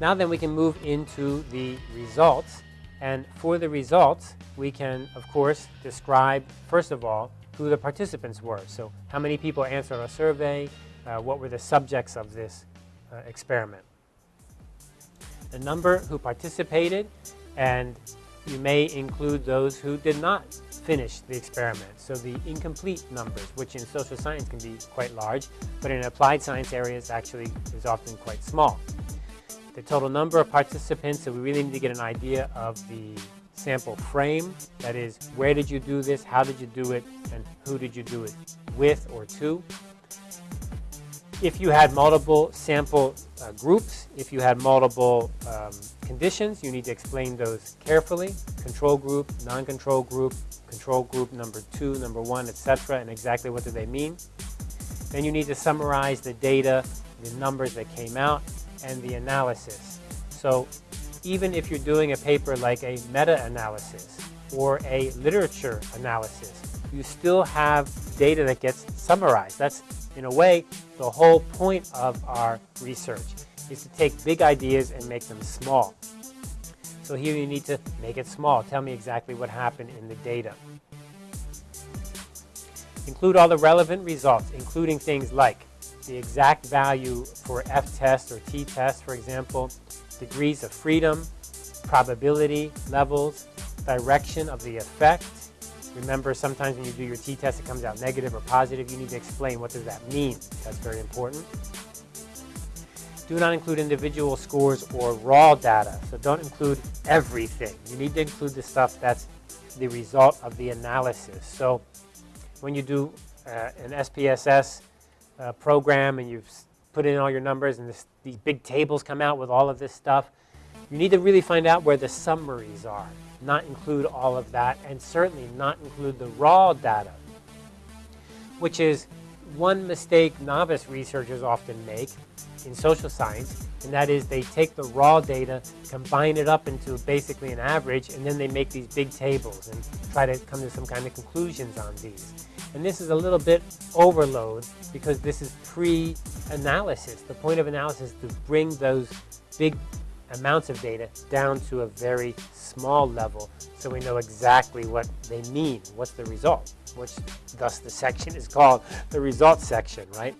Now then we can move into the results. And for the results, we can, of course, describe, first of all, who the participants were. So how many people answered our survey, uh, what were the subjects of this uh, experiment. The number who participated, and you may include those who did not finish the experiment. So the incomplete numbers, which in social science can be quite large, but in applied science areas actually is often quite small. The total number of participants, so we really need to get an idea of the sample frame. That is, where did you do this, how did you do it, and who did you do it with or to. If you had multiple sample uh, groups, if you had multiple um, conditions, you need to explain those carefully. Control group, non-control group, control group number two, number one, etc., and exactly what do they mean. Then you need to summarize the data, the numbers that came out, and the analysis. So even if you're doing a paper like a meta-analysis or a literature analysis, you still have data that gets summarized. That's, in a way, the whole point of our research is to take big ideas and make them small. So here you need to make it small. Tell me exactly what happened in the data. Include all the relevant results, including things like the exact value for F-test or T-test, for example, degrees of freedom, probability levels, direction of the effect. Remember, sometimes when you do your t-test, it comes out negative or positive. You need to explain what does that mean. That's very important. Do not include individual scores or raw data. So don't include everything. You need to include the stuff that's the result of the analysis. So when you do uh, an SPSS uh, program and you've put in all your numbers and this, these big tables come out with all of this stuff. You need to really find out where the summaries are, not include all of that, and certainly not include the raw data, which is one mistake novice researchers often make in social science, and that is they take the raw data, combine it up into basically an average, and then they make these big tables and try to come to some kind of conclusions on these. And this is a little bit overload because this is pre-analysis. The point of analysis is to bring those big amounts of data down to a very small level so we know exactly what they mean. What's the result? Which thus the section is called the results section, right?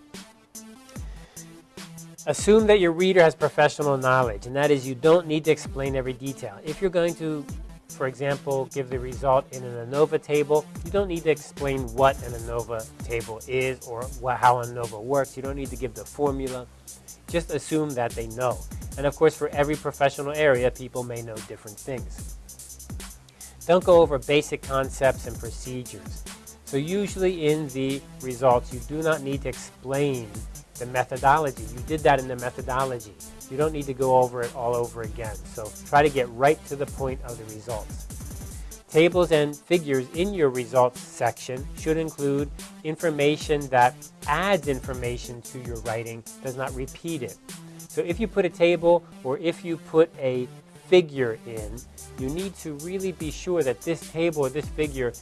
Assume that your reader has professional knowledge, and that is you don't need to explain every detail. If you're going to for example, give the result in an ANOVA table, you don't need to explain what an ANOVA table is or what, how ANOVA works. You don't need to give the formula. Just assume that they know. And of course, for every professional area, people may know different things. Don't go over basic concepts and procedures. So usually in the results, you do not need to explain the methodology. You did that in the methodology. You don't need to go over it all over again. So try to get right to the point of the results. Tables and figures in your results section should include information that adds information to your writing, does not repeat it. So if you put a table or if you put a figure in, you need to really be sure that this table or this figure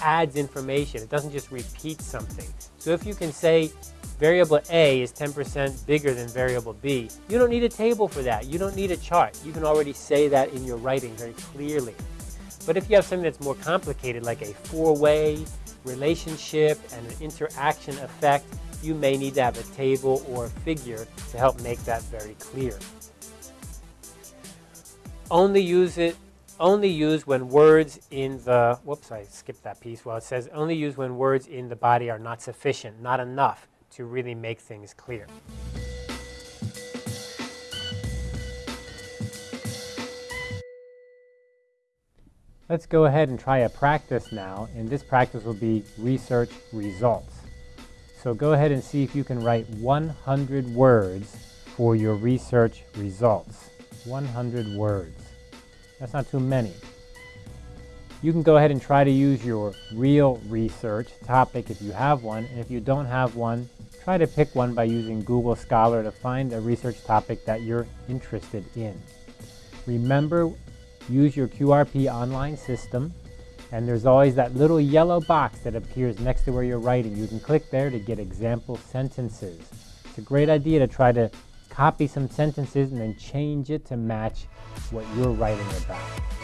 adds information. It doesn't just repeat something. So if you can say variable A is 10% bigger than variable B, you don't need a table for that. You don't need a chart. You can already say that in your writing very clearly. But if you have something that's more complicated, like a four-way relationship and an interaction effect, you may need to have a table or a figure to help make that very clear. Only use it only use when words in the, whoops, I skipped that piece. Well, it says only use when words in the body are not sufficient, not enough to really make things clear. Let's go ahead and try a practice now, and this practice will be research results. So go ahead and see if you can write 100 words for your research results. 100 words. That's not too many. You can go ahead and try to use your real research topic if you have one, and if you don't have one, Try to pick one by using Google Scholar to find a research topic that you're interested in. Remember, use your QRP online system, and there's always that little yellow box that appears next to where you're writing. You can click there to get example sentences. It's a great idea to try to copy some sentences and then change it to match what you're writing about.